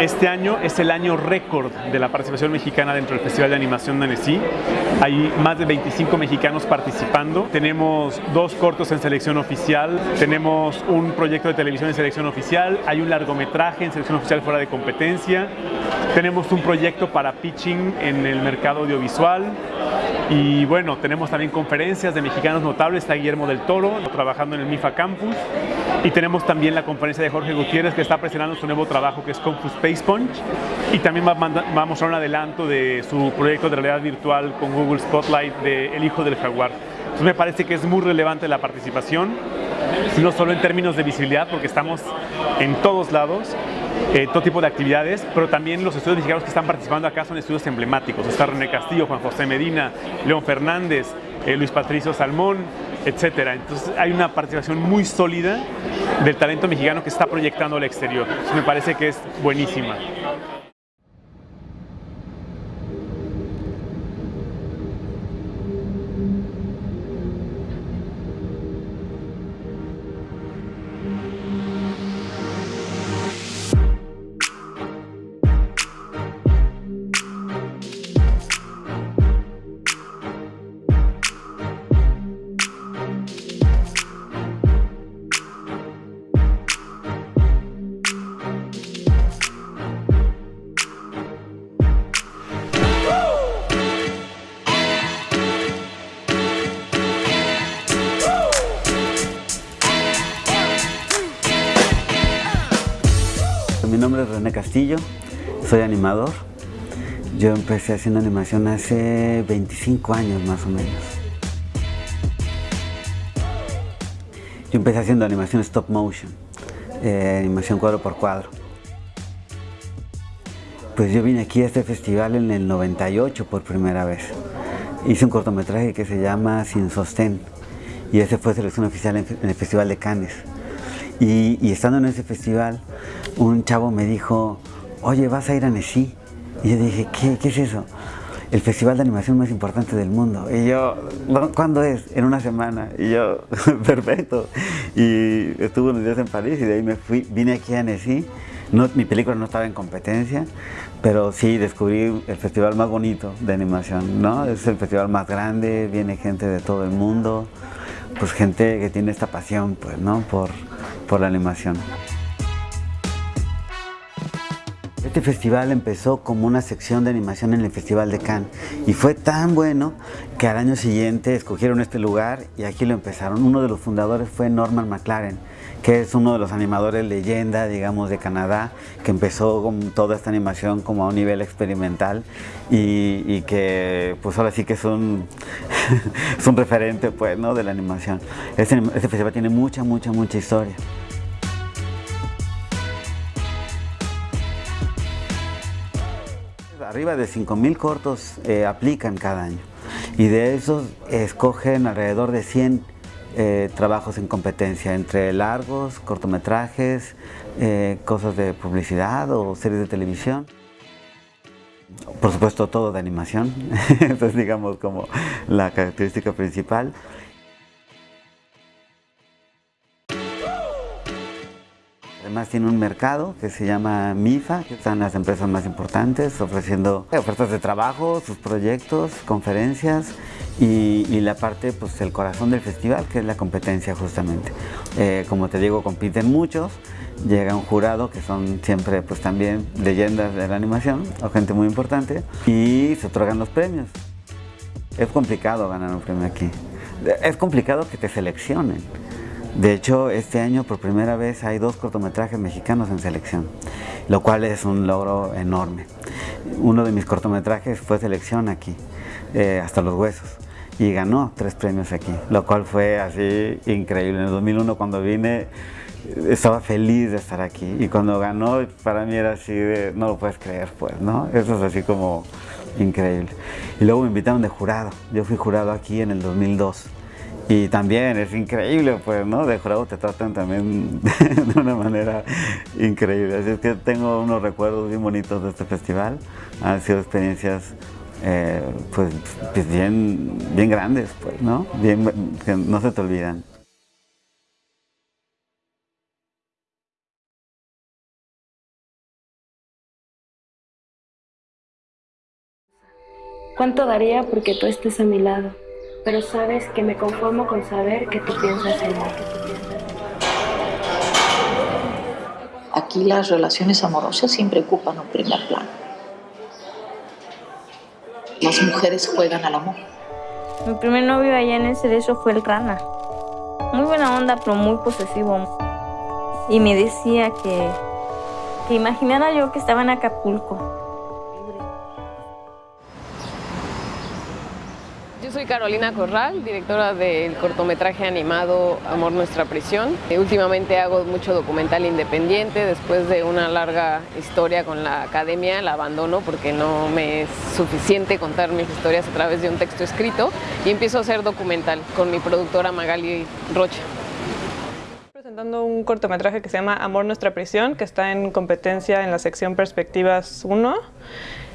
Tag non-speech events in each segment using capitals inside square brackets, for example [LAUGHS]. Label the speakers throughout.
Speaker 1: Este año es el año récord de la participación mexicana dentro del Festival de Animación de Annecy. Hay más de 25 mexicanos participando. Tenemos dos cortos en selección oficial, tenemos un proyecto de televisión en selección oficial, hay un largometraje en selección oficial fuera de competencia, tenemos un proyecto para pitching en el mercado audiovisual y bueno, tenemos también conferencias de mexicanos notables, está Guillermo del Toro trabajando en el MIFA Campus. Y tenemos también la conferencia de Jorge Gutiérrez que está presentando su nuevo trabajo que es Fu Space Punch. Y también va a, un adelanto de su proyecto de realidad virtual con Google Spotlight de El Hijo del Jaguar. Entonces me parece que es muy relevante la participación, no solo en términos de visibilidad, porque estamos en todos lados, eh, todo tipo de actividades, pero también los estudios mexicanos que están participando acá son estudios emblemáticos. Está René Castillo, Juan José Medina, León Fernández, eh, Luis Patricio Salmón, etcétera. Entonces hay una participación muy sólida del talento mexicano que está proyectando al exterior. Me parece que es buenísima.
Speaker 2: Animador. Yo empecé haciendo animación hace 25 años más o menos. Yo empecé haciendo animación stop motion, eh, animación cuadro por cuadro. Pues yo vine aquí a este festival en el 98 por primera vez. Hice un cortometraje que se llama Sin Sostén y ese fue selección oficial en el Festival de Cannes. Y, estando en ese festival, un chavo me dijo, oye, ¿vas a ir a Nesí? Y yo dije, ¿qué, ¿qué es eso? El festival de animación más importante del mundo. Y yo, ¿cuándo es? En una semana. Y yo, [LAUGHS] perfecto. Y estuve unos días en París y de ahí me fui, vine aquí a Nesí. No, mi película no estaba en competencia, pero sí descubrí el festival más bonito de animación, ¿no? Es el festival más grande, viene gente de todo el mundo, pues gente que tiene esta pasión, pues, ¿no? Por, por la animación. Este festival empezó como una sección de animación en el Festival de Cannes y fue tan bueno que al año siguiente escogieron este lugar y aquí lo empezaron. Uno de los fundadores fue Norman McLaren, que es uno de los animadores leyenda, digamos, de Canadá, que empezó con toda esta animación como a un nivel experimental y, que pues ahora sí que es un, [LAUGHS] es un referente pues, ¿no? de la animación. Este, este festival tiene mucha, mucha, mucha historia. Arriba de 5.000 cortos eh, aplican cada año y de esos escogen alrededor de 100 eh, trabajos en competencia, entre largos, cortometrajes, eh, cosas de publicidad o series de televisión. Por supuesto todo de animación, [LAUGHS] eso es digamos como la característica principal. Además tiene un mercado que se llama MIFA, que están las empresas más importantes ofreciendo ofertas de trabajo, sus proyectos, conferencias y, la parte, pues el corazón del festival, que es la competencia justamente. Eh, como te digo, compiten muchos, llega un jurado que son siempre pues también leyendas de la animación o gente muy importante y se otorgan los premios. Es complicado ganar un premio aquí. Es complicado que te seleccionen. De hecho, este año por primera vez hay dos cortometrajes mexicanos en selección, lo cual es un logro enorme. Uno de mis cortometrajes fue selección aquí, eh, hasta los huesos, y ganó tres premios aquí, lo cual fue así increíble. En el 2001 cuando vine estaba feliz de estar aquí y cuando ganó para mí era así de no lo puedes creer pues, ¿no? Eso es así como increíble. Y luego me invitaron de jurado, yo fui jurado aquí en el 2002 y también es increíble, pues, ¿no? De jurado te tratan también [LAUGHS] de una manera increíble. Así es que tengo unos recuerdos bien bonitos de este festival. Han sido experiencias, eh, pues, pues, bien, bien grandes, pues, ¿no? Bien, que no se te olvidan.
Speaker 3: ¿Cuánto daría porque tú estés a mi lado? Pero sabes que me conformo con saber que tú piensas en mí.
Speaker 4: Aquí las relaciones amorosas siempre ocupan un primer plano. Las mujeres juegan al amor.
Speaker 5: Mi primer novio allá en el cerezo fue el Rana. Muy buena onda, pero muy posesivo. Y me decía que, que imaginara yo que estaba en Acapulco.
Speaker 6: Soy Carolina Corral, directora del cortometraje animado Amor Nuestra Prisión. Eh, últimamente hago mucho documental independiente. Después de una larga historia con la academia, la abandono porque no me es suficiente contar mis historias a través de un texto escrito y empiezo a hacer documental con mi productora Magali Rocha
Speaker 7: presentando un cortometraje que se llama Amor Nuestra Prisión, que está en competencia en la sección Perspectivas 1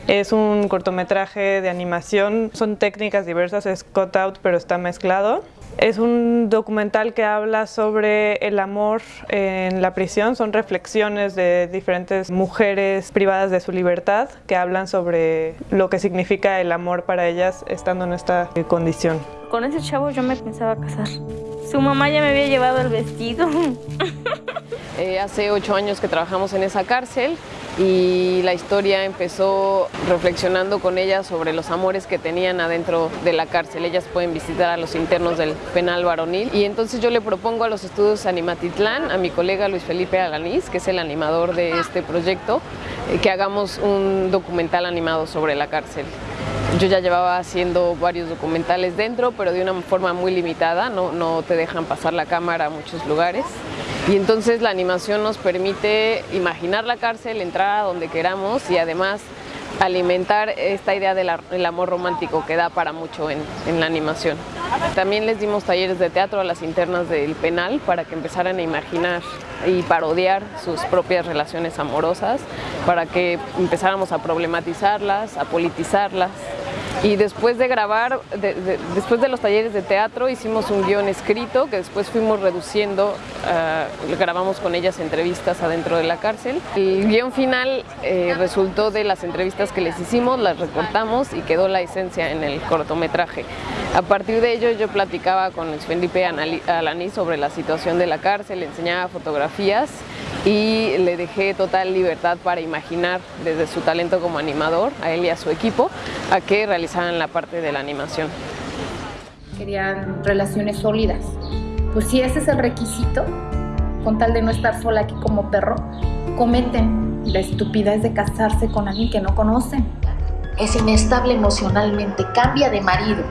Speaker 7: es un cortometraje de animación, son técnicas diversas, es cut out pero está mezclado. Es un documental que habla sobre el amor en la prisión, son reflexiones de diferentes mujeres privadas de su libertad que hablan sobre lo que significa el amor para ellas estando en esta condición.
Speaker 5: Con ese chavo yo me pensaba casar. Su mamá ya me había llevado el vestido. [LAUGHS]
Speaker 6: Eh, hace ocho años que trabajamos en esa cárcel y la historia empezó reflexionando con ella sobre los amores que tenían adentro de la cárcel. Ellas pueden visitar a los internos del penal varonil y entonces yo le propongo a los estudios Animatitlán, a mi colega Luis Felipe Alanís, que es el animador de este proyecto, eh, que hagamos un documental animado sobre la cárcel. Yo ya llevaba haciendo varios documentales dentro, pero de una forma muy limitada, no, no te dejan pasar la cámara a muchos lugares. Y entonces la animación nos permite imaginar la cárcel, entrar a donde queramos y además alimentar esta idea del amor romántico que da para mucho en, en, la animación. También les dimos talleres de teatro a las internas del penal para que empezaran a imaginar y parodiar sus propias relaciones amorosas, para que empezáramos a problematizarlas, a politizarlas y después de grabar, después de los talleres de teatro, hicimos un guion escrito que después fuimos reduciendo, uh, grabamos con ellas entrevistas adentro de la cárcel. El guion final eh, resultó de las entrevistas que les hicimos, las recortamos y quedó la esencia en el cortometraje. A partir de ello yo platicaba con Felipe Alaní sobre la situación de la cárcel, enseñaba fotografías y le dejé total libertad para imaginar desde su talento como animador, a él y a su equipo, a que realizaran la parte de la animación.
Speaker 8: Querían relaciones sólidas. Pues si ese es el requisito, con tal de no estar sola aquí como perro, cometen la estupidez de casarse con alguien que no conocen.
Speaker 4: Es inestable emocionalmente, cambia de marido,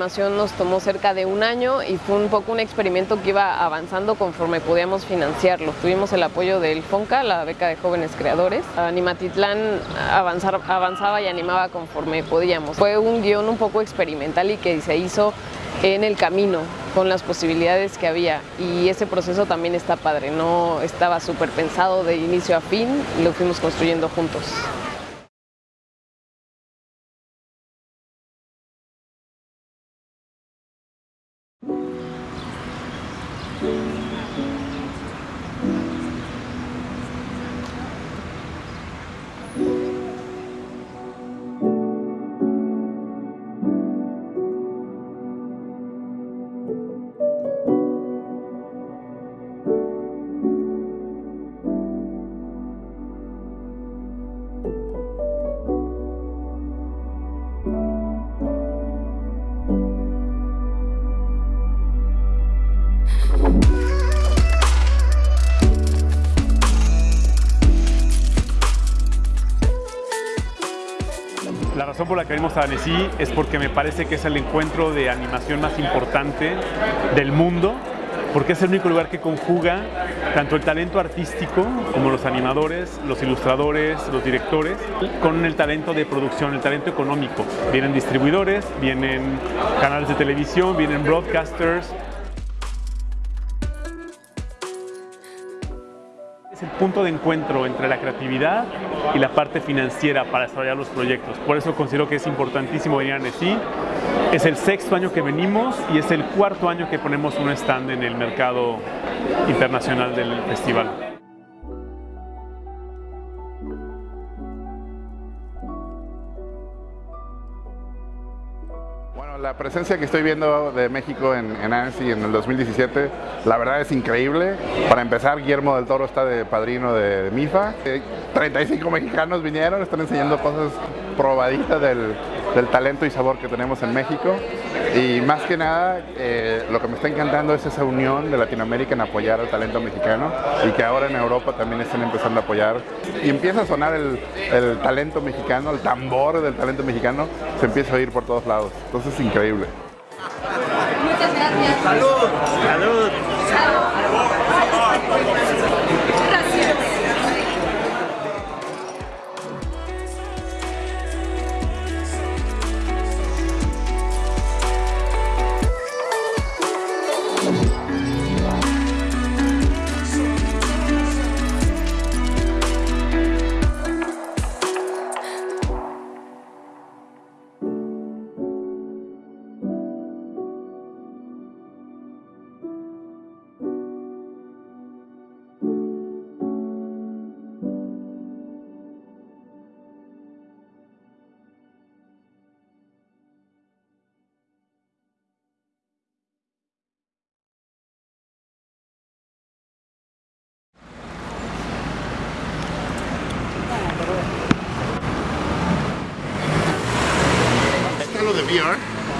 Speaker 6: animación nos tomó cerca de un año y fue un poco un experimento que iba avanzando conforme podíamos financiarlo. Tuvimos el apoyo del FONCA, la beca de jóvenes creadores. Animatitlán avanzaba y animaba conforme podíamos. Fue un guion un poco experimental y que se hizo en el camino con las posibilidades que había y ese proceso también está padre, no estaba súper pensado de inicio a fin, lo fuimos construyendo juntos.
Speaker 1: Por la que venimos a Annecy es porque me parece que es el encuentro de animación más importante del mundo, porque es el único lugar que conjuga tanto el talento artístico como los animadores, los ilustradores, los directores, con el talento de producción, el talento económico. Vienen distribuidores, vienen canales de televisión, vienen broadcasters, punto de encuentro entre la creatividad y la parte financiera para desarrollar los proyectos. Por eso considero que es importantísimo venir a Annecy Es el sexto año que venimos y es el cuarto año que ponemos un stand en el mercado internacional del festival.
Speaker 9: Presencia que estoy viendo de México en, en Annecy en el 2017, la verdad es increíble. Para empezar, Guillermo del Toro está de padrino de, MIFA. 35 eh, mexicanos vinieron, están enseñando cosas probaditas del, del talento y sabor que tenemos en México. Y más que nada, eh, lo que me está encantando es esa unión de Latinoamérica en apoyar al talento mexicano y que ahora en Europa también están empezando a apoyar. Y empieza a sonar el, el talento mexicano, el tambor del talento mexicano, se empieza a oír por todos lados. Entonces es increíble.
Speaker 10: Muchas gracias. Salud. Salud.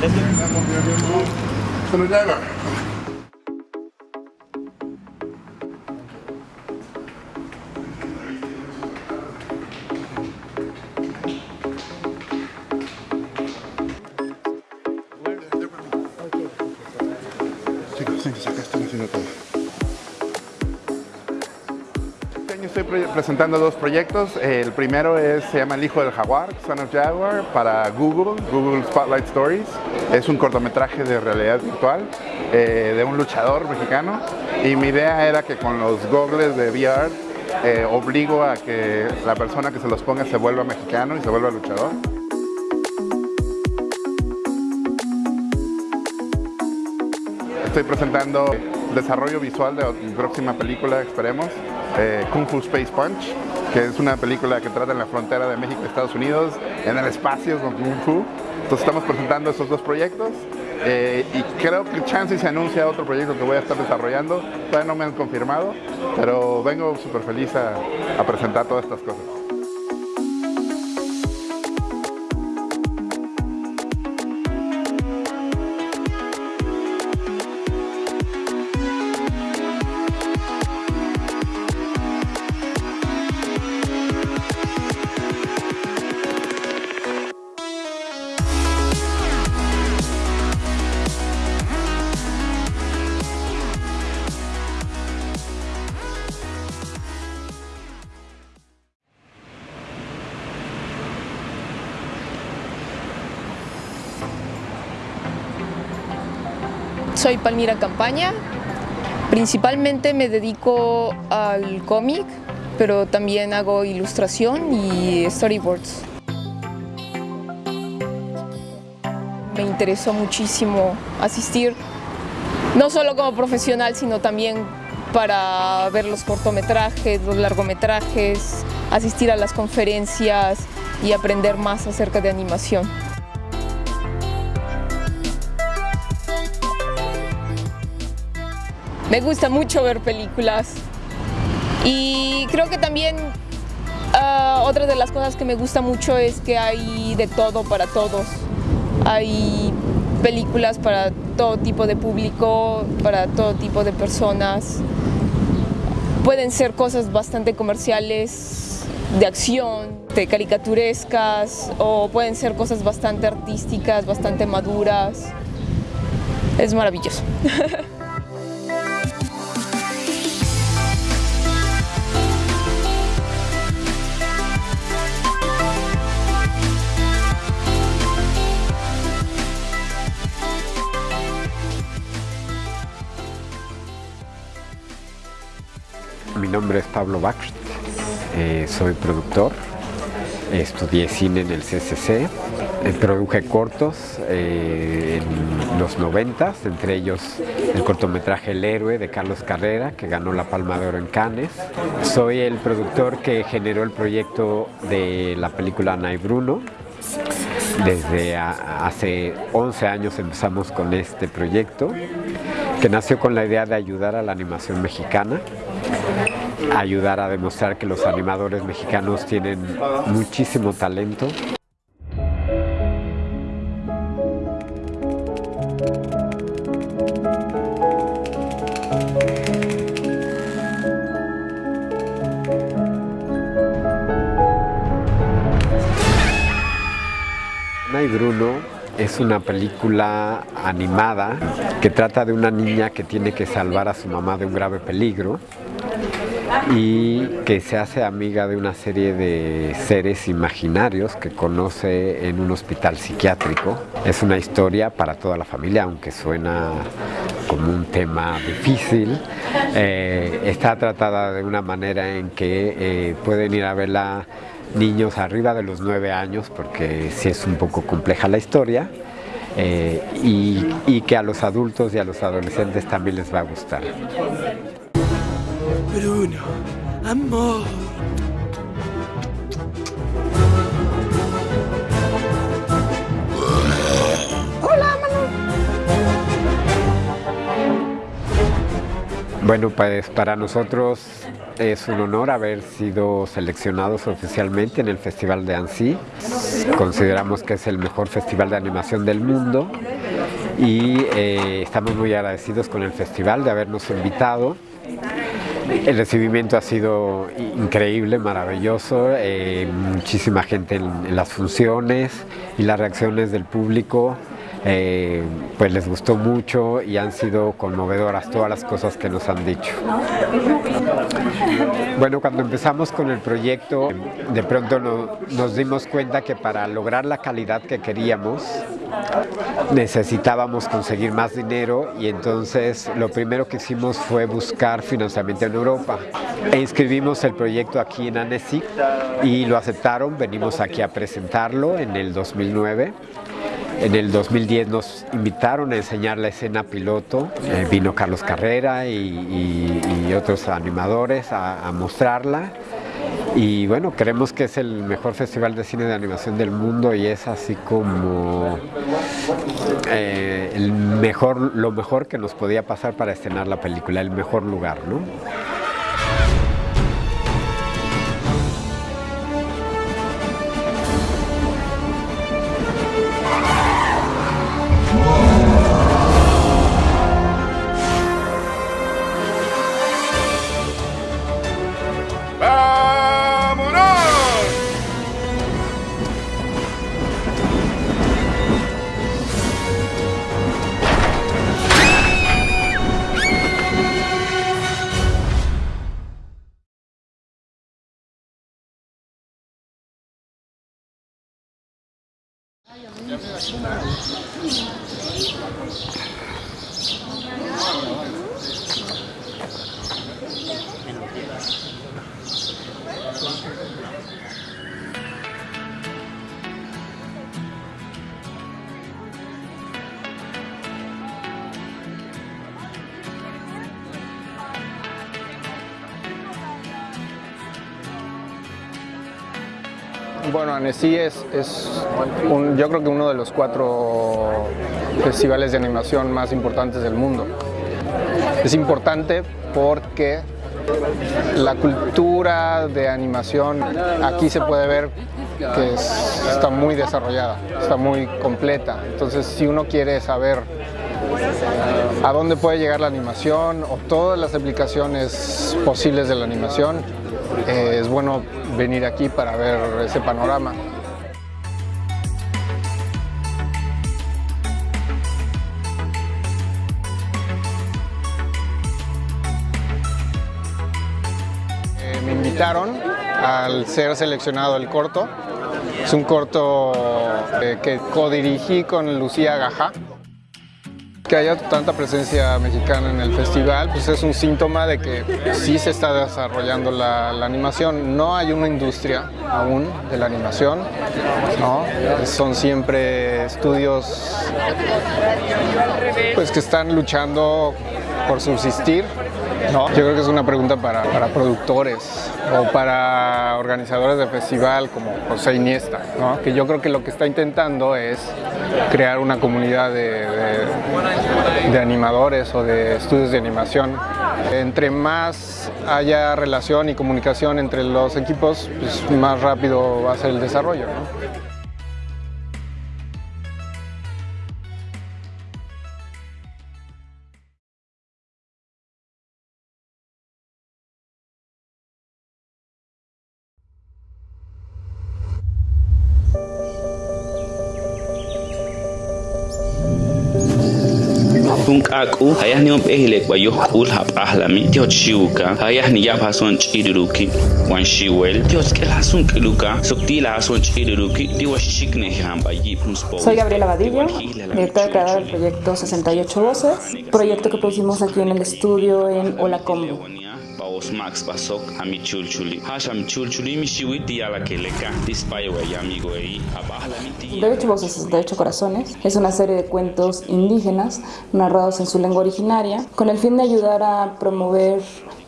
Speaker 9: VR. estoy presentando dos proyectos. El primero se llama El Hijo del Jaguar, Son of Jaguar, para Google, Google Spotlight Stories. Es un cortometraje de realidad virtual eh, de un luchador mexicano. Y mi idea era que con los goggles de VR eh, obligo a que la persona que se los ponga se vuelva mexicano y se vuelva luchador. Estoy presentando desarrollo visual de mi próxima película, esperemos, eh, Kung Fu Space Punch, que es una película que trata en la frontera de México y Estados Unidos, en el espacio con Kung Fu. Entonces estamos presentando estos dos proyectos eh, y creo que Chansey se anuncia otro proyecto que voy a estar desarrollando. Todavía no me han confirmado, pero vengo súper feliz a presentar todas estas cosas.
Speaker 11: Soy Palmira Campaña, principalmente me dedico al cómic, pero también hago ilustración y storyboards. Me interesó muchísimo asistir, no solo como profesional, sino también para ver los cortometrajes, los largometrajes, asistir a las conferencias y aprender más acerca de animación. Me gusta mucho ver películas y creo que también uh, otra de las cosas que me gusta mucho es que hay de todo para todos. Hay películas para todo tipo de público, para todo tipo de personas. Pueden ser cosas bastante comerciales, de acción, de caricaturescas, o pueden ser cosas bastante artísticas, bastante maduras. Es maravilloso. [LAUGHS]
Speaker 12: nombre es Pablo Bach, eh, soy productor estudié cine en el CCC, eh, produje cortos eh, en los 90, entre ellos el cortometraje El Héroe de Carlos Carrera, que ganó la Palma de Oro en Cannes. Soy el productor que generó el proyecto de la película Ana y Bruno, desde hace 11 años empezamos con este proyecto que nació con la idea de ayudar a la animación mexicana, ayudar a demostrar que los animadores mexicanos tienen muchísimo talento. Ana y Bruno es una película animada que trata de una niña que tiene que salvar a su mamá de un grave peligro y que se hace amiga de una serie de seres imaginarios que conoce en un hospital psiquiátrico. Es una historia para toda la familia, aunque suena como un tema difícil. Eh, está tratada de una manera en que eh, pueden ir a verla niños arriba de los nueve años, porque sí es un poco compleja la historia, eh, y, y, que a los adultos y a los adolescentes también les va a gustar.
Speaker 10: Bruno, amor.
Speaker 11: Hola, Manu.
Speaker 12: Bueno, pues para nosotros es un honor haber sido seleccionados oficialmente en el Festival de Annecy. Consideramos que es el mejor festival de animación del mundo y eh, estamos muy agradecidos con el festival de habernos invitado. El recibimiento ha sido increíble, maravilloso, eh, muchísima gente en, en las funciones y las reacciones del público eh, pues les gustó mucho y han sido conmovedoras todas las cosas que nos han dicho. Bueno, cuando empezamos con el proyecto, de pronto no, nos dimos cuenta que para lograr la calidad que queríamos, necesitábamos conseguir más dinero y entonces lo primero que hicimos fue buscar financiamiento en Europa. E inscribimos el proyecto aquí en Annecy y lo aceptaron, venimos aquí a presentarlo en el 2009. En el 2010 nos invitaron a enseñar la escena piloto, eh, vino Carlos Carrera y, otros animadores a, a, mostrarla. Y bueno, creemos que es el mejor festival de cine de animación del mundo y es así como eh, el mejor, lo mejor que nos podía pasar para estrenar la película, el mejor lugar, ¿no?
Speaker 13: Es, un, yo creo que uno de los cuatro festivales de animación más importantes del mundo. Es importante porque la cultura de animación aquí se puede ver que es, está muy desarrollada, está muy completa. Entonces, si uno quiere saber a dónde puede llegar la animación o todas las aplicaciones posibles de la animación, eh, es bueno venir aquí para ver ese panorama. Al ser seleccionado el corto. Es un corto eh, que codirigí con Lucía Gajá. que haya tanta presencia mexicana en el festival, pues es un síntoma de que sí se está desarrollando la, la animación. No hay una industria aún de la animación, ¿no? Son siempre estudios pues, que están luchando por subsistir yo creo que es una pregunta para, para, productores o para organizadores de festival como José Iniesta, que yo creo que lo que está intentando es crear una comunidad de, de, animadores o de estudios de animación. Entre más haya relación y comunicación entre los equipos, pues más rápido va a ser el desarrollo.
Speaker 14: Soy Gabriela Vadillo, directora creadora del proyecto 68 Voces, proyecto que producimos aquí en el estudio en Olacombo.
Speaker 15: Paos Max Pasok ami chulchuli. Hasham chulchuli mi shiwiti yala keleka. Dispayo y amigo ahí. Abahlami
Speaker 14: 68 Voces, 68 Corazones es una serie de cuentos indígenas narrados en su lengua originaria con el fin de ayudar a promover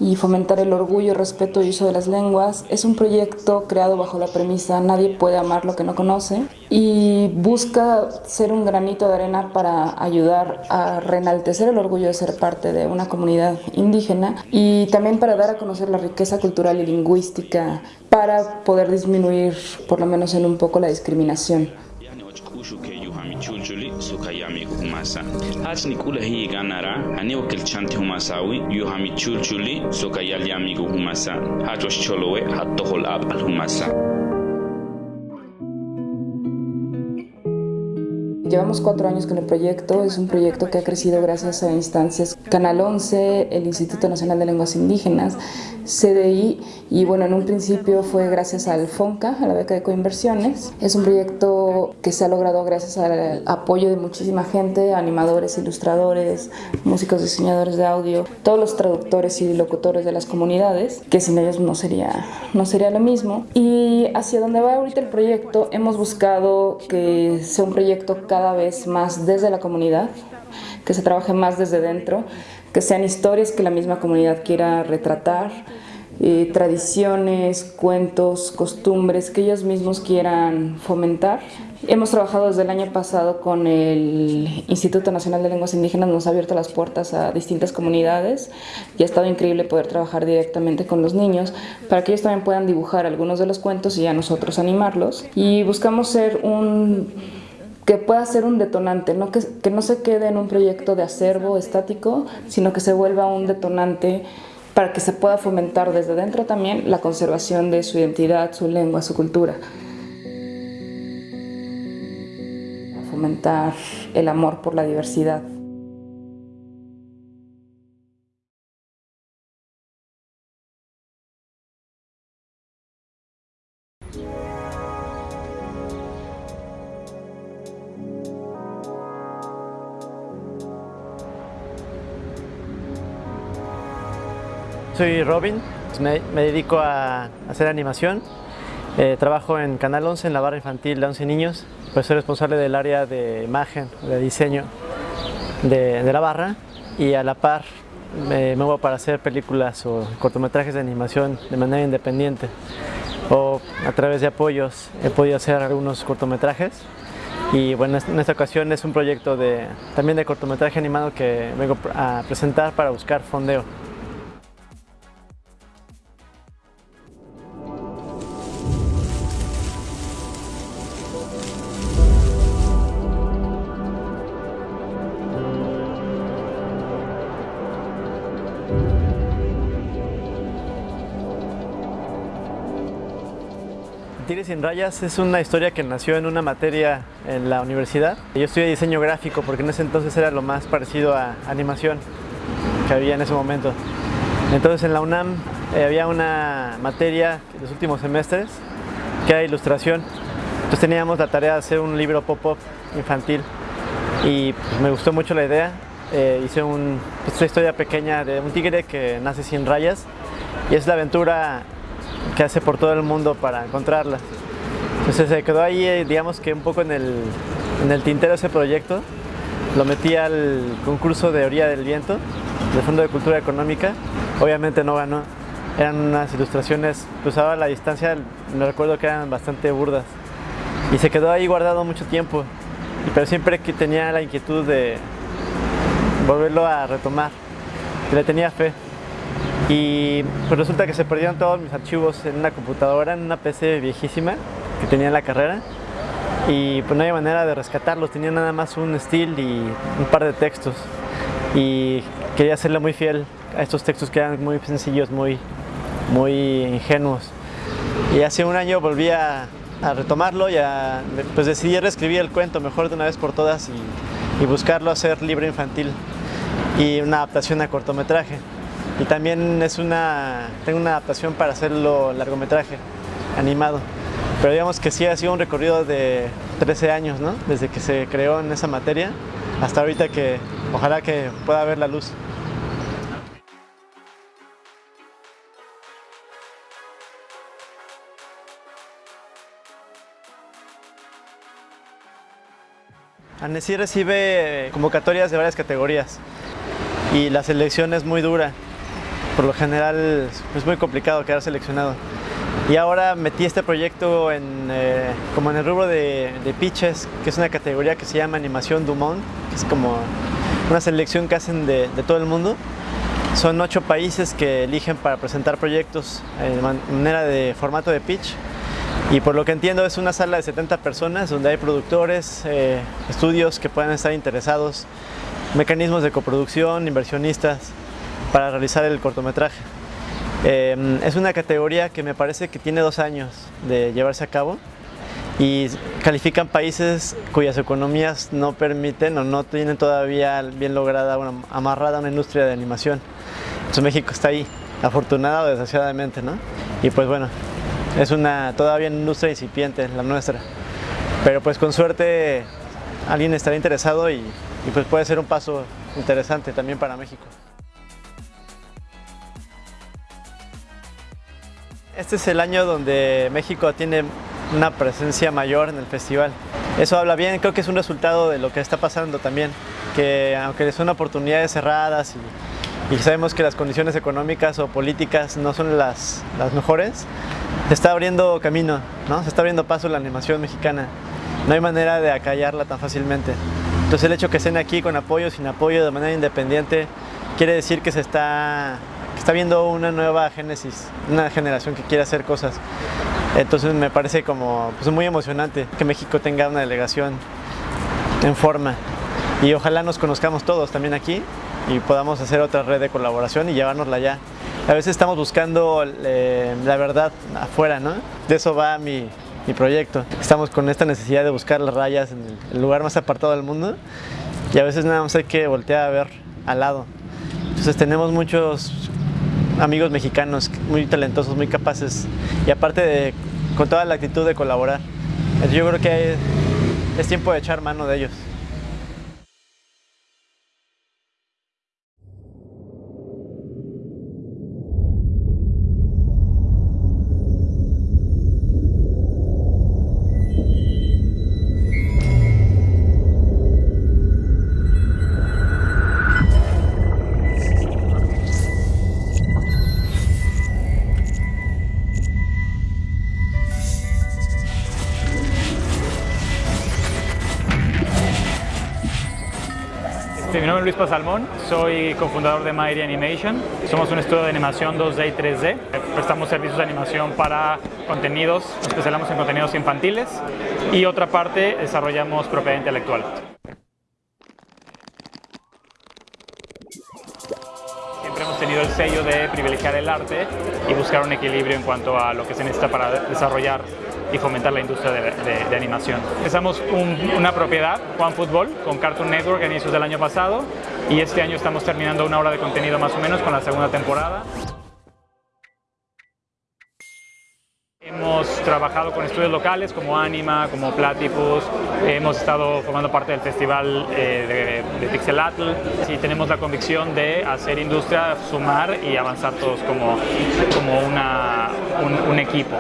Speaker 14: y fomentar el orgullo, respeto y uso de las lenguas. Es un proyecto creado bajo la premisa nadie puede amar lo que no conoce y busca ser un granito de arena para ayudar a reenaltecer el orgullo de ser parte de una comunidad indígena y también para dar a conocer la riqueza cultural y lingüística para poder disminuir por lo menos en un poco la discriminación.
Speaker 15: hasa hachni kula hii ganara ani wakilchanti humasawi yu hamichulchuli soka yali amigo humasa. Hachwashcholowe hattohol ab al humasa.
Speaker 14: Llevamos cuatro años con el proyecto, es un proyecto que ha crecido gracias a instancias Canal 11, el Instituto Nacional de Lenguas Indígenas, CDI y bueno, en un principio fue gracias al FONCA, a la beca de coinversiones. Es un proyecto que se ha logrado gracias al apoyo de muchísima gente, animadores, ilustradores, músicos, diseñadores de audio, todos los traductores y locutores de las comunidades, que sin ellos no sería, no sería lo mismo. Y hacia donde va ahorita el proyecto, hemos buscado que sea un proyecto cada vez más desde la comunidad, que se trabaje más desde dentro, que sean historias que la misma comunidad quiera retratar, eh, tradiciones, cuentos, costumbres que ellos mismos quieran fomentar. Hemos trabajado desde el año pasado con el Instituto Nacional de Lenguas Indígenas, nos ha abierto las puertas a distintas comunidades y ha estado increíble poder trabajar directamente con los niños para que ellos también puedan dibujar algunos de los cuentos y a nosotros animarlos. Y buscamos ser un que pueda ser un detonante, ¿no? Que, que no se quede en un proyecto de acervo estático, sino que se vuelva un detonante para que se pueda fomentar desde dentro también la conservación de su identidad, su lengua, su cultura. Fomentar el amor por la diversidad.
Speaker 16: Soy Robin, me, me dedico a hacer animación. Eh, trabajo en Canal 11, en la barra infantil de 11 niños. Pues soy responsable del área de imagen, de diseño de, la barra y a la par me muevo para hacer películas o cortometrajes de animación de manera independiente o a través de apoyos he podido hacer algunos cortometrajes y bueno, en esta ocasión es un proyecto también de cortometraje animado que vengo a presentar para buscar fondeo. Sin rayas es una historia que nació en una materia en la universidad. Yo estudié diseño gráfico porque en ese entonces era lo más parecido a animación que había en ese momento. Entonces en la UNAM eh, había una materia en los últimos semestres que era ilustración. Entonces teníamos la tarea de hacer un libro pop-up infantil y pues, me gustó mucho la idea eh, hice un, pues, una historia pequeña de un tigre que nace sin rayas y es la aventura que hace por todo el mundo para encontrarlas. Entonces se quedó ahí, eh, digamos que un poco en el, en el tintero ese proyecto. Lo metí al concurso de Orilla del Viento, del Fondo de Cultura Económica. Obviamente no ganó. Eran unas ilustraciones, pues ahora a la distancia me recuerdo que eran bastante burdas. Y se quedó ahí guardado mucho tiempo. Pero siempre que tenía la inquietud de volverlo a retomar. Le tenía fe. Y pues resulta que se perdieron todos mis archivos en una computadora, en una PC viejísima que tenía en la carrera. Y pues no había manera de rescatarlos, tenía nada más un estilo y un par de textos. Y quería serle muy fiel a estos textos que eran muy sencillos, muy, muy ingenuos. Y hace un año volví a, a retomarlo y a, pues decidí reescribir el cuento mejor de una vez por todas y, y buscarlo hacer libro infantil y una adaptación a cortometraje. Y también es una, tengo una adaptación para hacerlo largometraje, animado. Pero digamos que sí ha sido un recorrido de 13 años, ¿no? Desde que se creó en esa materia hasta ahorita que ojalá que pueda ver la luz. ANESI recibe convocatorias de varias categorías y la selección es muy dura. Por lo general es muy complicado quedar seleccionado. Y ahora metí este proyecto en, eh, como en el rubro de, pitches, que es una categoría que se llama Animación Dumont, que es como una selección que hacen de, de todo el mundo. Son ocho países que eligen para presentar proyectos de manera de formato de pitch. Y por lo que entiendo es una sala de 70 personas donde hay productores, eh, estudios que puedan estar interesados, mecanismos de coproducción, inversionistas para realizar el cortometraje. Eh, es una categoría que me parece que tiene dos años de llevarse a cabo y califican países cuyas economías no permiten o no tienen todavía bien lograda, una, amarrada una industria de animación. Entonces México está ahí, afortunado desgraciadamente, ¿no? Y pues bueno, es una todavía una industria incipiente la nuestra. Pero pues con suerte alguien estará interesado y, y pues puede ser un paso interesante también para México. Este es el año donde México tiene una presencia mayor en el festival. Eso habla bien, creo que es un resultado de lo que está pasando también, que aunque son oportunidades cerradas y, y sabemos que las condiciones económicas o políticas no son las, las mejores, se está abriendo camino, ¿no? se está abriendo paso la animación mexicana. No hay manera de acallarla tan fácilmente. Entonces el hecho que estén aquí con apoyo, sin apoyo, de manera independiente, quiere decir que se está está viendo una nueva génesis, una generación que quiere hacer cosas. Entonces me parece como pues, muy emocionante que México tenga una delegación en forma y ojalá nos conozcamos todos también aquí y podamos hacer otra red de colaboración y llevárnosla allá. A veces estamos buscando eh, la verdad afuera, ¿no? De eso va mi, mi proyecto. Estamos con esta necesidad de buscar las rayas en el lugar más apartado del mundo y a veces nada más hay que voltear a ver al lado. Entonces tenemos muchos amigos mexicanos muy talentosos, muy capaces y aparte de, con toda la actitud de colaborar. Yo creo que es tiempo de echar mano de ellos.
Speaker 17: Es Luis Pasalmón, soy cofundador de Mairi Animation. Somos un estudio de animación 2D y 3D. Prestamos servicios de animación para contenidos, especializamos en contenidos infantiles y otra parte desarrollamos propiedad intelectual. Siempre hemos tenido el sello de privilegiar el arte y buscar un equilibrio en cuanto a lo que se necesita para desarrollar y fomentar la industria de, de, de animación. Empezamos un, una propiedad, Juan Fútbol, con Cartoon Network a inicios del año pasado y este año estamos terminando una hora de contenido más o menos con la segunda temporada. Hemos trabajado con estudios locales como Anima, como Platypus, hemos estado formando parte del festival eh, de, de Pixelatl y tenemos la convicción de hacer industria, sumar y avanzar todos como, como una, un, un equipo.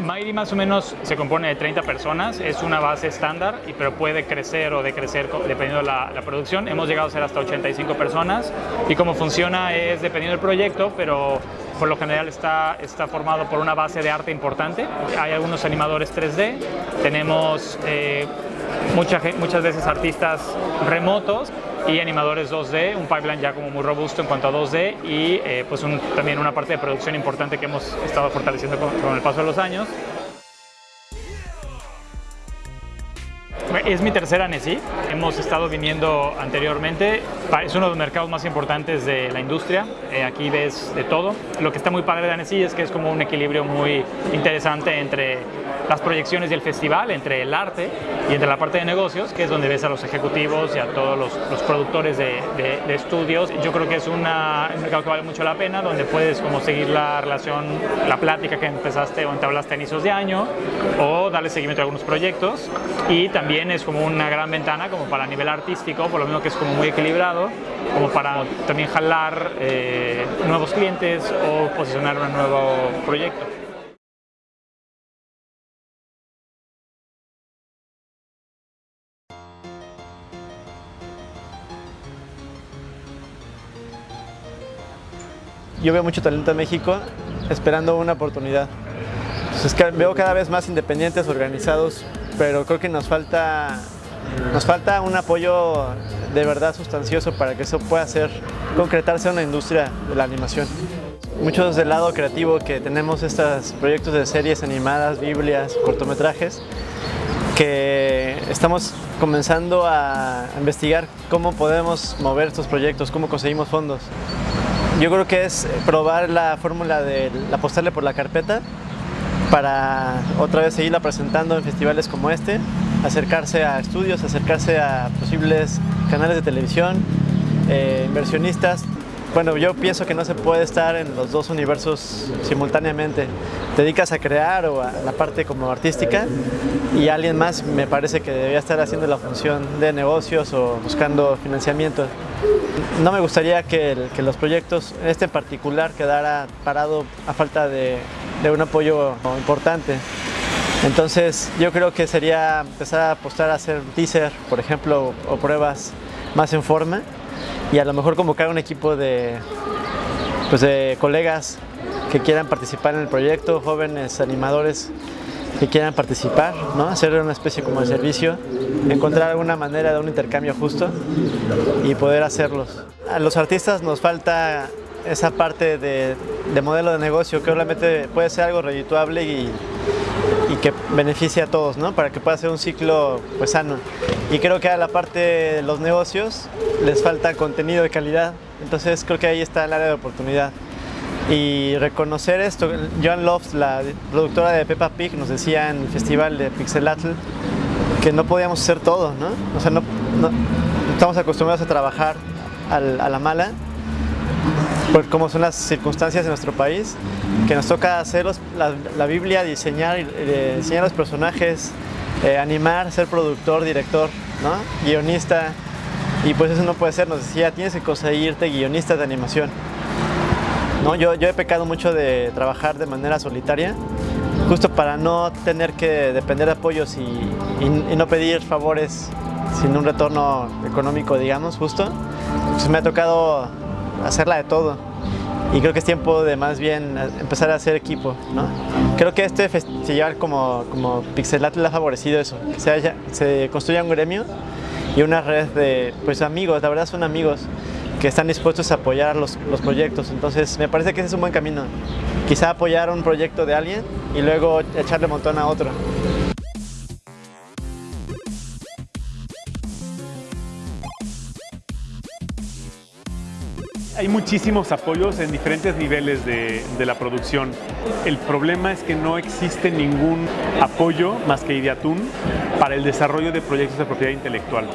Speaker 17: Mighty más o menos se compone de 30 personas, es una base estándar, pero puede crecer o decrecer dependiendo de la, producción. Hemos llegado a ser hasta 85 personas y cómo funciona es dependiendo del proyecto, pero por lo general está, está formado por una base de arte importante. Hay algunos animadores 3D, tenemos eh, muchas veces artistas remotos y animadores 2D, un pipeline ya como muy robusto en cuanto a 2D y eh, pues también una parte de producción importante que hemos estado fortaleciendo con el paso de los años. Es mi tercera NSI, hemos estado viniendo anteriormente, es uno de los mercados más importantes de la industria, Eh, aquí ves de todo. Lo que está muy padre de NSI es que es como un equilibrio muy interesante entre las proyecciones y el festival, entre el arte y entre la parte de negocios, que es donde ves a los ejecutivos y a todos los, los productores de, de- de estudios. Yo creo que es una- un mercado que vale mucho la pena, donde puedes como seguir la relación, la plática que empezaste o entablaste a inicios de año, o darle seguimiento a algunos proyectos. Y también es como una gran ventana como para nivel artístico, por lo menos que es como muy equilibrado, como para también jalar eh, nuevos clientes o posicionar un nuevo proyecto.
Speaker 16: Yo veo mucho talento en México esperando una oportunidad. Veo cada vez más independientes, organizados, pero creo que nos falta, nos falta un apoyo de verdad sustancioso para que eso pueda ser, concretarse en una industria de la animación. Muchos del lado creativo que tenemos estos proyectos de series animadas, biblias, cortometrajes, que estamos comenzando a investigar cómo podemos mover estos proyectos, cómo conseguimos fondos. Yo creo que es probar la fórmula de apostarle por la carpeta para otra vez seguirla presentando en festivales como este, acercarse a estudios, acercarse a posibles canales de televisión, eh, inversionistas. Bueno, yo pienso que no se puede estar en los dos universos simultáneamente. Te dedicas a crear o a la parte como artística y alguien más me parece que debería estar haciendo la función de negocios o buscando financiamiento. No me gustaría que, que los proyectos, este en particular, quedara parado a falta de, de un apoyo importante. Entonces yo creo que sería empezar a apostar a hacer teaser, por ejemplo, o pruebas más en forma y a lo mejor convocar un equipo de, pues de colegas que quieran participar en el proyecto, jóvenes animadores que quieran participar, ¿no? hacer una especie como de servicio, encontrar alguna manera de un intercambio justo y poder hacerlos. A los artistas nos falta esa parte de, de modelo de negocio que obviamente puede ser algo redituable y, y que beneficie a todos, ¿no? Para que pueda ser un ciclo pues, sano. Y creo que a la parte de los negocios les falta contenido de calidad, entonces creo que ahí está el área de oportunidad. Y reconocer esto, Joan Lofts, la productora de Peppa Pig, nos decía en el festival de Pixelatl que no podíamos hacer todo, ¿no? O sea, no, no- estamos acostumbrados a trabajar a la mala por cómo son las circunstancias de nuestro país, que nos toca hacer los- la, la Biblia, diseñar, eh, diseñar los personajes, eh, animar, ser productor, director, ¿no? guionista, y pues eso no puede ser, nos decía, tienes que conseguirte guionistas de animación. ¿no? Yo, yo he pecado mucho de trabajar de manera solitaria, justo para no tener que depender de apoyos y, y- y no pedir favores sin un retorno económico, digamos, justo. Pues me ha tocado hacerla de todo y creo que es tiempo de más bien empezar a hacer equipo, ¿no? Creo que este festival como, como Pixelatl ha favorecido eso, se, haya- se construya un gremio y una red de pues, amigos, la verdad son amigos que están dispuestos a apoyar los, los proyectos. Entonces me parece que ese es un buen camino. Quizá apoyar un proyecto de alguien y luego echarle montón a otro.
Speaker 1: Hay muchísimos apoyos en diferentes niveles de, la producción. El problema es que no existe ningún apoyo más que Ideatun para el desarrollo de proyectos de propiedad intelectual.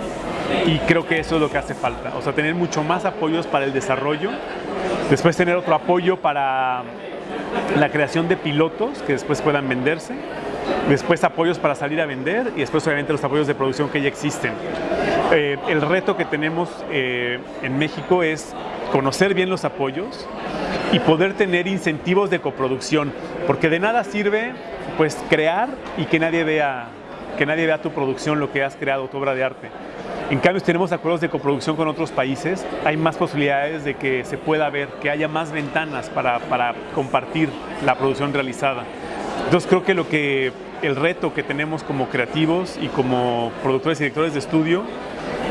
Speaker 1: Y creo que eso es lo que hace falta. O sea, tener mucho más apoyos para el desarrollo Después tener otro apoyo para la creación de pilotos que después puedan venderse. Después apoyos para salir a vender y después obviamente los apoyos de producción que ya existen. Eh, el reto que tenemos eh, en México es conocer bien los apoyos y poder tener incentivos de coproducción, porque de nada sirve pues crear y que nadie vea que nadie vea tu producción, lo que has creado, tu obra de arte. En cambio, si tenemos acuerdos de coproducción con otros países, hay más posibilidades de que se pueda ver, que haya más ventanas para, para compartir la producción realizada. Entonces creo que lo que el reto que tenemos como creativos y como productores y directores de estudio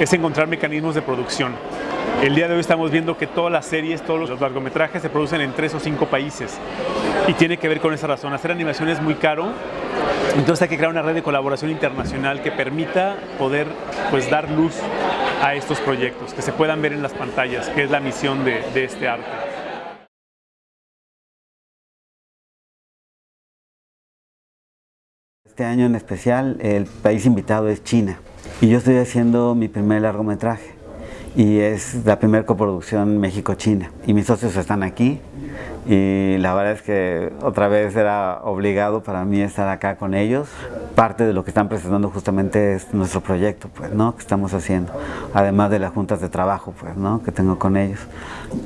Speaker 1: es encontrar mecanismos de producción. El día de hoy estamos viendo que todas las series, todos los largometrajes se producen en tres o cinco países y tiene que ver con esa razón. Hacer animación es muy caro, entonces hay que crear una red de colaboración internacional que permita poder pues, dar luz a estos proyectos, que se puedan ver en las pantallas, que es la misión de, de este arte.
Speaker 2: Este año en especial el país invitado es China y yo estoy haciendo mi primer largometraje y es la primera coproducción México-China. Y mis socios están aquí y la verdad es que otra vez era obligado para mí estar acá con ellos. Parte de lo que están presentando justamente es nuestro proyecto, pues, ¿no? Que estamos haciendo, además de las juntas de trabajo, pues, ¿no? Que tengo con ellos.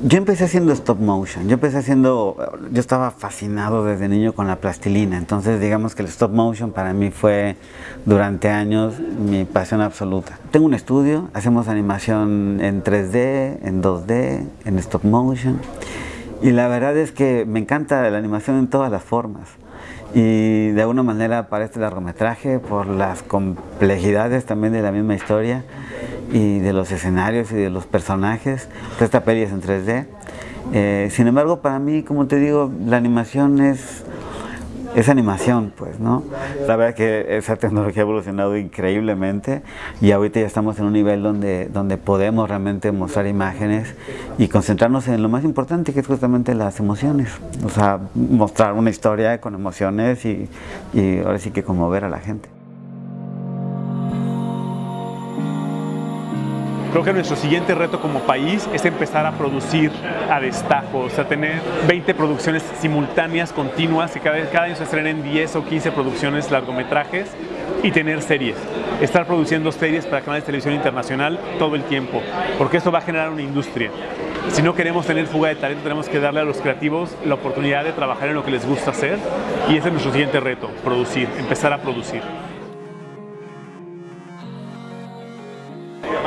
Speaker 2: Yo empecé haciendo stop motion, yo empecé haciendo, yo estaba fascinado desde niño con la plastilina, entonces digamos que el stop motion para mí fue durante años mi pasión absoluta. Tengo un estudio, hacemos animación en 3D, en 2D, en stop motion. Y la verdad es que me encanta la animación en todas las formas. Y de alguna manera para este largometraje, por las complejidades también de la misma historia y de los escenarios y de los personajes, esta peli es en 3D. Eh, sin embargo, para mí, como te digo, la animación es es animación, pues, ¿no? La verdad que esa tecnología ha evolucionado increíblemente y ahorita ya estamos en un nivel donde, donde podemos realmente mostrar imágenes y concentrarnos en lo más importante que es justamente las emociones. O sea, mostrar una historia con emociones y ahora sí que conmover a la gente.
Speaker 1: Creo que nuestro siguiente reto como país es empezar a producir a destajo, o sea, tener 20 producciones simultáneas, continuas, que cada, cada año se estrenen 10 o 15 producciones, largometrajes y tener series. Estar produciendo series para canales de televisión internacional todo el tiempo, porque eso va a generar una industria. Si no queremos tener fuga de talento, tenemos que darle a los creativos la oportunidad de trabajar en lo que les gusta hacer y ese es nuestro siguiente reto, producir, empezar a producir.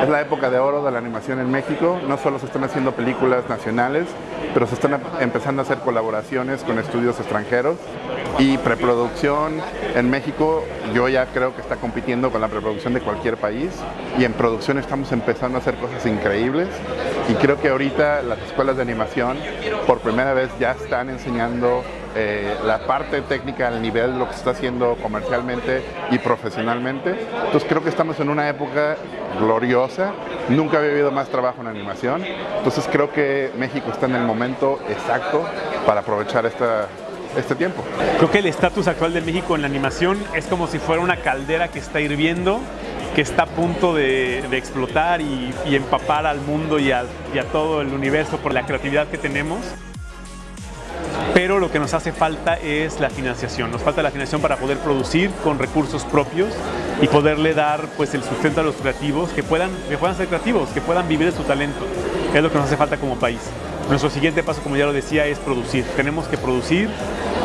Speaker 9: Es la época de oro de la animación en México. No solo se están haciendo películas nacionales, pero se están empezando a hacer colaboraciones con estudios extranjeros. Y preproducción en México yo ya creo que está compitiendo con la preproducción de cualquier país. Y en producción estamos empezando a hacer cosas increíbles. Y creo que ahorita las escuelas de animación por primera vez ya están enseñando eh, la parte técnica al nivel lo que se está haciendo comercialmente y profesionalmente. Entonces creo que estamos en una época gloriosa, nunca había habido más trabajo en animación, entonces creo que México está en el momento exacto para aprovechar esta, este tiempo.
Speaker 1: Creo que el estatus actual de México en la animación es como si fuera una caldera que está hirviendo, que está a punto de, explotar y, empapar al mundo y a todo el universo por la creatividad que tenemos pero lo que nos hace falta es la financiación. Nos falta la financiación para poder producir con recursos propios y poderle dar pues, el sustento a los creativos, que puedan, que puedan ser creativos, que puedan vivir de su talento. Es lo que nos hace falta como país. Nuestro siguiente paso, como ya lo decía, es producir. Tenemos que producir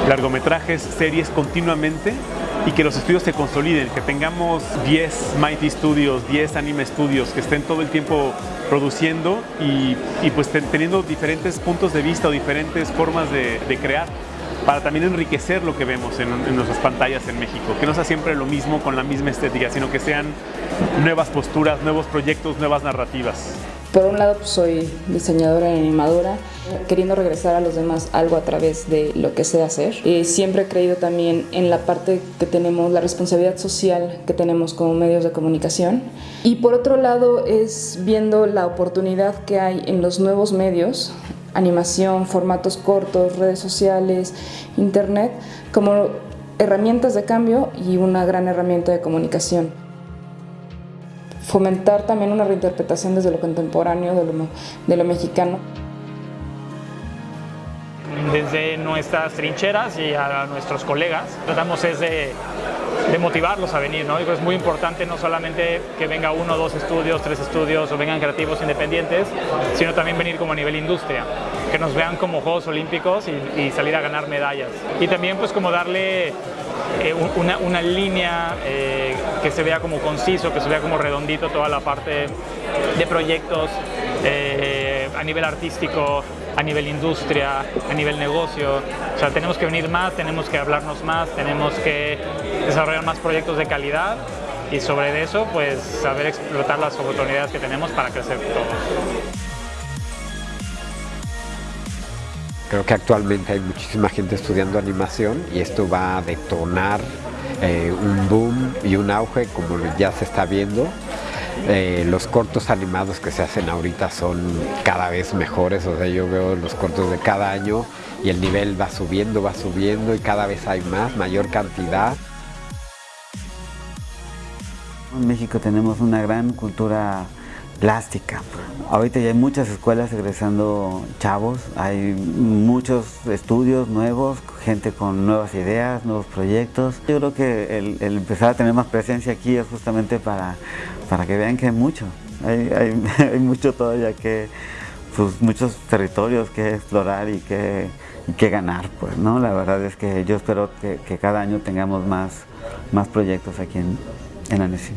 Speaker 1: largometrajes, series continuamente y que los estudios se consoliden, que tengamos 10 Mighty Studios, 10 Anime Studios, que estén todo el tiempo produciendo y, y pues teniendo diferentes puntos de vista o diferentes formas de, crear para también enriquecer lo que vemos en, nuestras pantallas en México, que no sea siempre lo mismo con la misma estética, sino que sean nuevas posturas, nuevos proyectos, nuevas narrativas.
Speaker 14: Por un lado pues soy diseñadora y animadora, queriendo regresar a los demás algo a través de lo que sé hacer. Y siempre he creído también en la parte que tenemos, la responsabilidad social que tenemos como medios de comunicación. Y por otro lado es viendo la oportunidad que hay en los nuevos medios, animación, formatos cortos, redes sociales, internet, como herramientas de cambio y una gran herramienta de comunicación fomentar también una reinterpretación desde lo contemporáneo, de lo, de lo mexicano.
Speaker 17: desde nuestras trincheras y a nuestros colegas. Tratamos es de, de motivarlos a venir, ¿no? es muy importante no solamente que venga uno, dos estudios, tres estudios o vengan creativos independientes, sino también venir como a nivel industria, que nos vean como Juegos Olímpicos y, salir a ganar medallas. Y también pues como darle eh, una, una, línea eh, que se vea como conciso, que se vea como redondito toda la parte de proyectos eh, a nivel artístico, a nivel industria, a nivel negocio. O sea, tenemos que venir más, tenemos que hablarnos más, tenemos que desarrollar más proyectos de calidad y sobre eso, pues saber explotar las oportunidades que tenemos para crecer todos.
Speaker 12: Creo que actualmente hay muchísima gente estudiando animación y esto va a detonar eh, un boom y un auge como ya se está viendo eh, los cortos animados que se hacen ahorita son cada vez mejores, o sea, yo veo los cortos de cada año y el nivel va subiendo, va subiendo y cada vez hay más, mayor cantidad.
Speaker 2: En México tenemos una gran cultura plástica. Ahorita ya hay muchas escuelas egresando chavos, hay muchos estudios nuevos, gente con nuevas ideas, nuevos proyectos. Yo creo que el, empezar a tener más presencia aquí es justamente para, para que vean que hay mucho, hay, hay, [LAUGHS] mucho todavía que, pues muchos territorios que explorar y que, que ganar, pues, ¿no? La verdad es que yo espero que, cada año tengamos más, más proyectos aquí en, en Annecy.